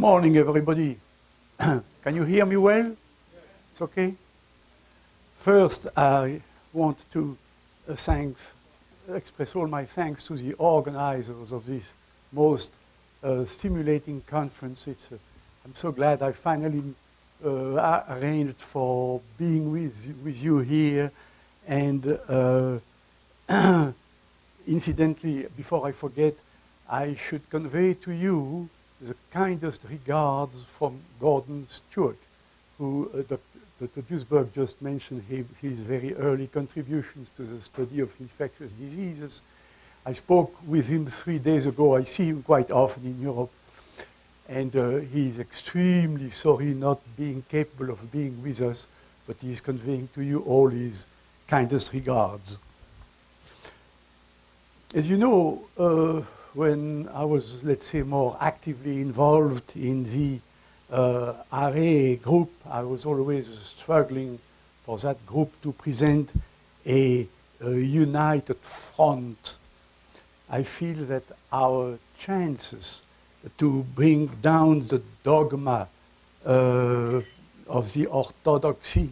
Good morning, everybody. Can you hear me well? It's okay? First, I want to uh, thank, express all my thanks to the organizers of this most uh, stimulating conference. It's, uh, I'm so glad I finally uh, arranged for being with, with you here. And uh, incidentally, before I forget, I should convey to you the kindest regards from Gordon Stewart, who uh, Dr. Duesberg just mentioned his, his very early contributions to the study of infectious diseases. I spoke with him three days ago. I see him quite often in Europe. And uh, is extremely sorry not being capable of being with us, but he is conveying to you all his kindest regards. As you know, uh, when I was, let's say, more actively involved in the uh, group, I was always struggling for that group to present a, a united front. I feel that our chances to bring down the dogma uh, of the orthodoxy,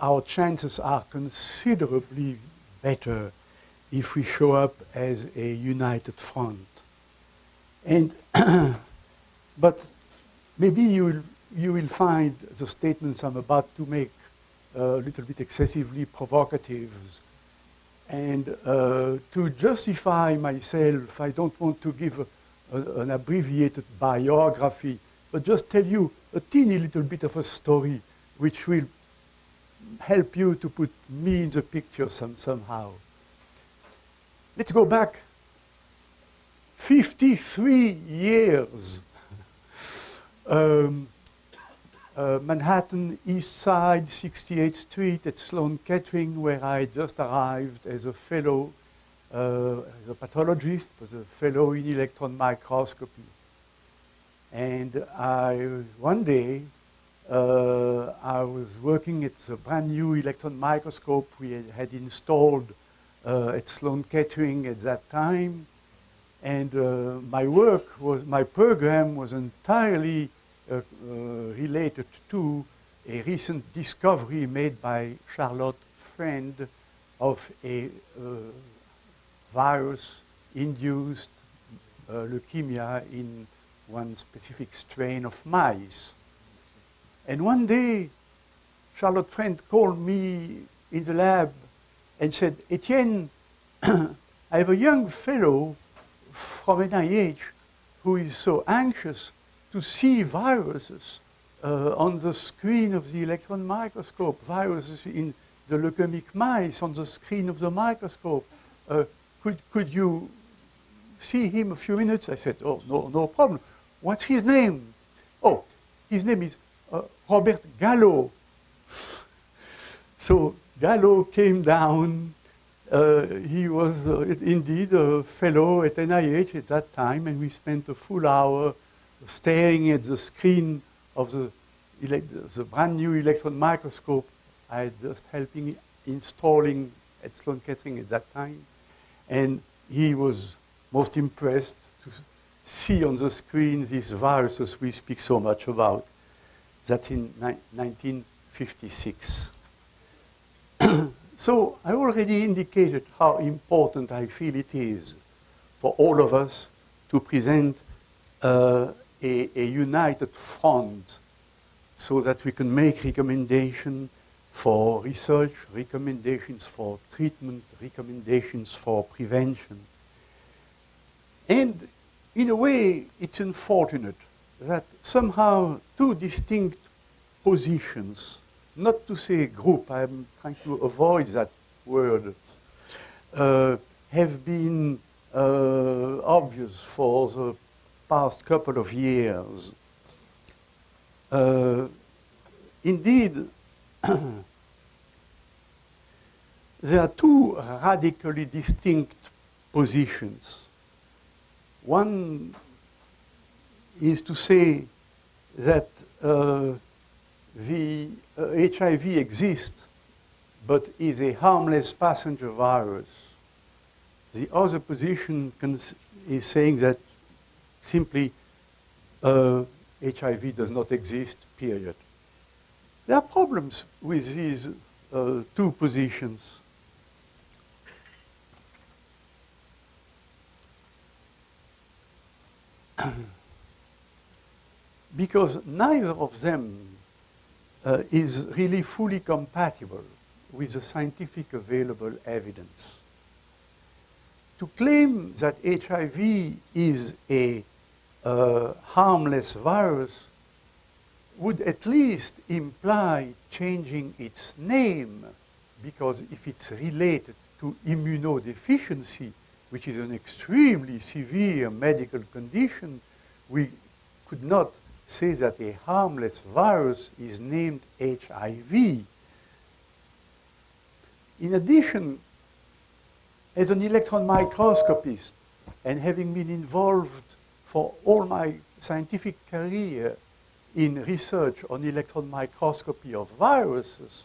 our chances are considerably better if we show up as a united front. And but maybe you will, you will find the statements I'm about to make a little bit excessively provocative. And uh, to justify myself, I don't want to give a, a, an abbreviated biography, but just tell you a teeny little bit of a story which will help you to put me in the picture some, somehow. Let's go back 53 years. um, uh, Manhattan East Side, 68th Street at Sloan Kettering, where I just arrived as a fellow, uh, as a pathologist, was a fellow in electron microscopy. And I, one day, uh, I was working at a brand new electron microscope we had, had installed at Sloan Kettering at that time. And uh, my work was, my program was entirely uh, related to a recent discovery made by Charlotte Friend of a virus-induced leukemia in one specific strain of mice. And one day, Charlotte Friend called me in the lab and said, Etienne, I have a young fellow from NIH who is so anxious to see viruses uh, on the screen of the electron microscope, viruses in the leukemic mice on the screen of the microscope. Uh, could, could you see him a few minutes? I said, oh, no, no problem. What's his name? Oh, his name is uh, Robert Gallo. So Gallo came down. Uh, he was uh, indeed a fellow at NIH at that time, and we spent a full hour staring at the screen of the, the brand new electron microscope I had just helping installing at Sloan Kettering at that time. And he was most impressed to see on the screen these viruses we speak so much about. That's in 1956. So I already indicated how important I feel it is for all of us to present uh, a, a, united front so that we can make recommendations for research, recommendations for treatment, recommendations for prevention. And in a way, it's unfortunate that somehow two distinct positions not to say group, I'm trying to avoid that word, uh, have been uh, obvious for the past couple of years. Uh, indeed, there are two radically distinct positions. One is to say that uh, the uh, HIV exists, but is a harmless passenger virus. The other position is saying that simply uh, HIV does not exist, period. There are problems with these uh, two positions. because neither of them uh, is really fully compatible with the scientific available evidence. To claim that HIV is a uh, harmless virus would at least imply changing its name, because if it's related to immunodeficiency, which is an extremely severe medical condition, we could not say that a harmless virus is named HIV. In addition, as an electron microscopist, and having been involved for all my scientific career in research on electron microscopy of viruses,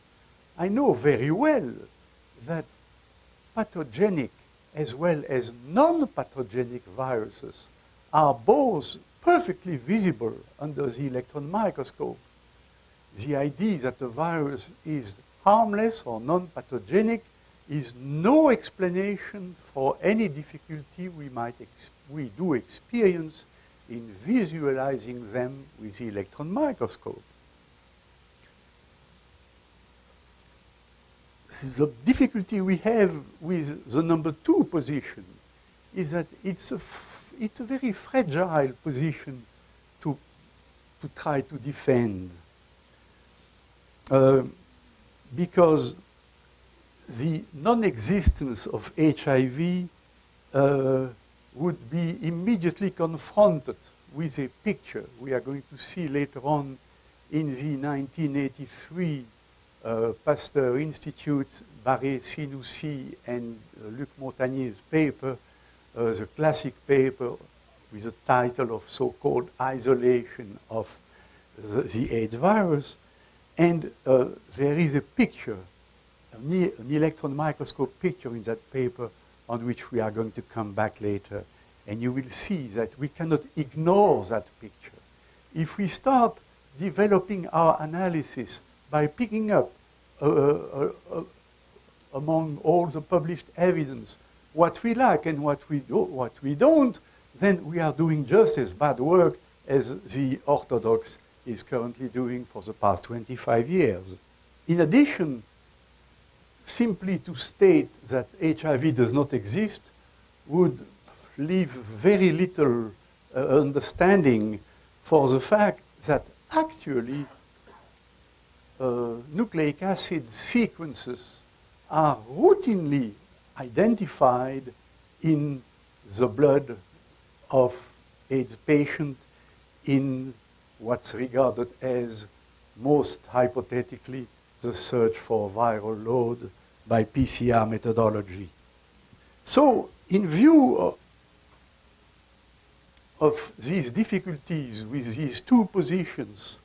I know very well that pathogenic as well as non-pathogenic viruses are both perfectly visible under the electron microscope. The idea that a virus is harmless or non-pathogenic is no explanation for any difficulty we might we do experience in visualizing them with the electron microscope. The difficulty we have with the number two position is that it's a, it's a very fragile position to, to try to defend. Uh, because the non-existence of HIV uh, would be immediately confronted with a picture we are going to see later on in the 1983 uh, Pasteur Institute, Barré Sinoussi and uh, Luc Montagnier's paper, uh, the classic paper with the title of so-called isolation of the, the, AIDS virus. And uh, there is a picture, an, an electron microscope picture in that paper on which we are going to come back later. And you will see that we cannot ignore that picture. If we start developing our analysis by picking up uh, uh, uh, among all the published evidence what we like and what we, do, what we don't, then we are doing just as bad work as the orthodox is currently doing for the past 25 years. In addition, simply to state that HIV does not exist would leave very little uh, understanding for the fact that actually uh, nucleic acid sequences are routinely identified in the blood of AIDS patient in what's regarded as most hypothetically the search for viral load by PCR methodology. So in view of, of these difficulties with these two positions,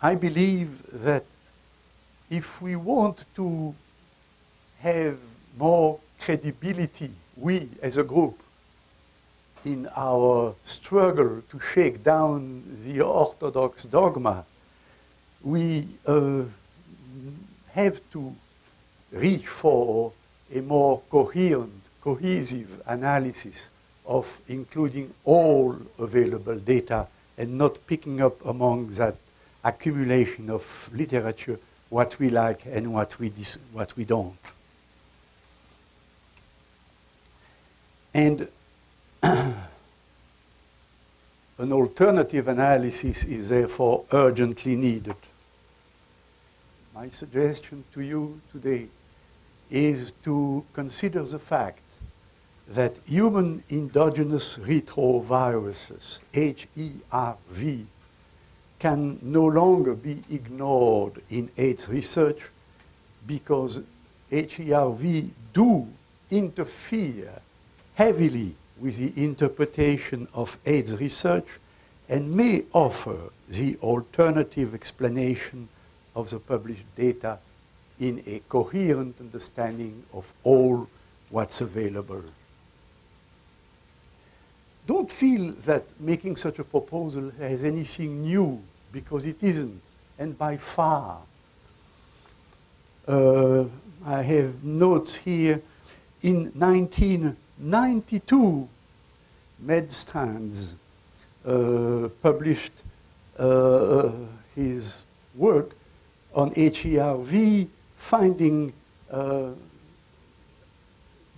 I believe that if we want to have more credibility, we as a group, in our struggle to shake down the orthodox dogma, we uh, have to reach for a more coherent, cohesive analysis of including all available data and not picking up among that accumulation of literature what we like and what we, what we don't. And an alternative analysis is therefore urgently needed. My suggestion to you today is to consider the fact that human endogenous retroviruses, HERV, can no longer be ignored in AIDS research because HERV do interfere heavily with the interpretation of AIDS research and may offer the alternative explanation of the published data in a coherent understanding of all what's available. don't feel that making such a proposal has anything new, because it isn't, and by far. Uh, I have notes here. In 1992, Medstrands uh, published uh, his work on HERV, finding uh,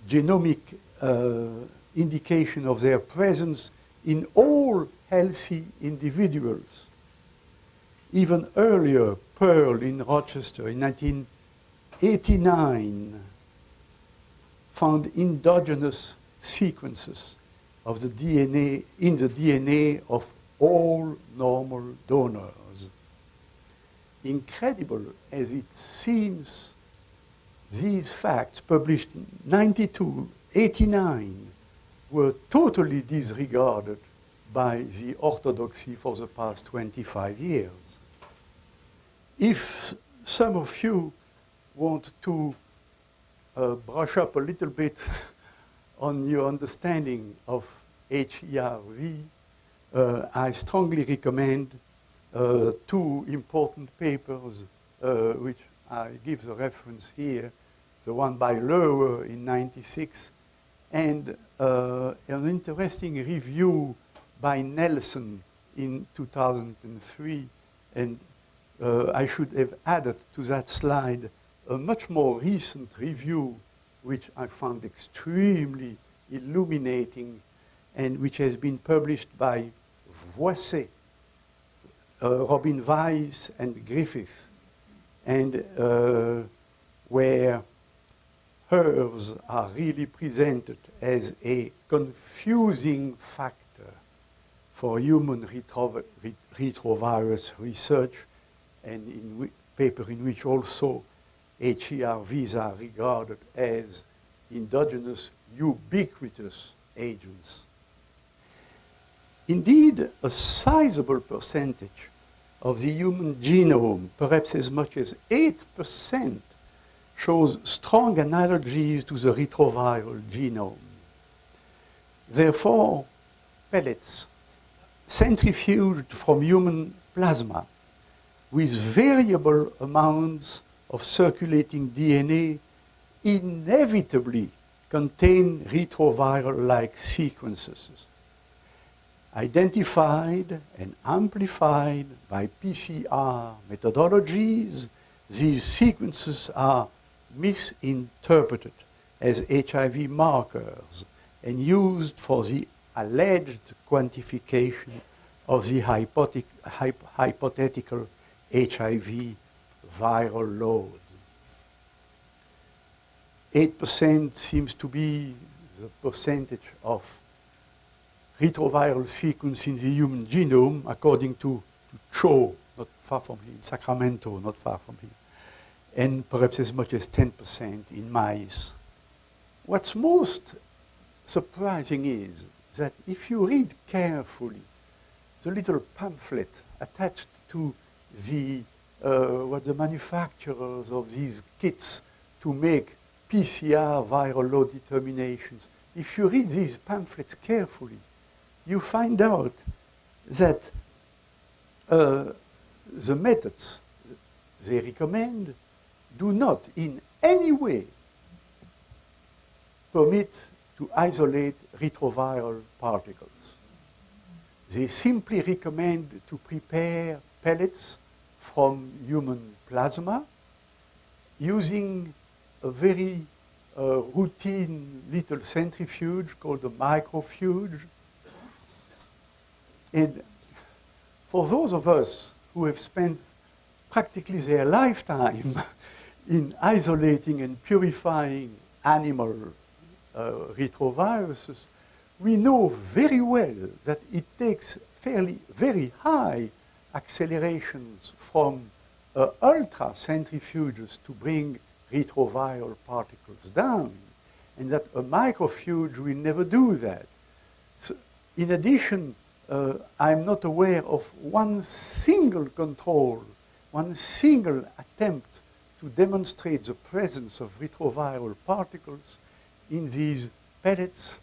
genomic uh, indication of their presence in all healthy individuals. Even earlier, Perl in Rochester in 1989 found endogenous sequences of the DNA in the DNA of all normal donors. Incredible as it seems, these facts published in 92, 89 were totally disregarded by the orthodoxy for the past 25 years. If some of you want to uh, brush up a little bit on your understanding of HERV, uh, I strongly recommend uh, two important papers uh, which I give the reference here, the one by Loewe in 96 and uh, an interesting review by Nelson in 2003 and uh, I should have added to that slide a much more recent review which I found extremely illuminating and which has been published by Voisset, uh, Robin Weiss, and Griffith, and uh, where HERVs are really presented as a confusing factor for human retro retrovirus research, and in a paper in which also HERVs are regarded as endogenous ubiquitous agents. Indeed, a sizable percentage of the human genome, perhaps as much as 8%, shows strong analogies to the retroviral genome. Therefore, pellets centrifuged from human plasma with variable amounts of circulating DNA inevitably contain retroviral-like sequences identified and amplified by PCR methodologies, these sequences are misinterpreted as HIV markers and used for the alleged quantification of the hypothetical HIV viral load. 8% seems to be the percentage of retroviral sequence in the human genome, according to, to Cho, not far from here, in Sacramento, not far from here, and perhaps as much as 10% in mice. What's most surprising is that if you read carefully the little pamphlet attached to the uh, what the manufacturers of these kits to make PCR viral load determinations, if you read these pamphlets carefully, you find out that uh, the methods they recommend do not in any way permit to isolate retroviral particles. They simply recommend to prepare pellets from human plasma using a very uh, routine little centrifuge called a microfuge. And for those of us who have spent practically their lifetime in isolating and purifying animal uh, retroviruses, we know very well that it takes fairly very high accelerations from uh, ultra centrifuges to bring retroviral particles down, and that a microfuge will never do that. So in addition, uh, I'm not aware of one single control, one single attempt to demonstrate the presence of retroviral particles in these pellets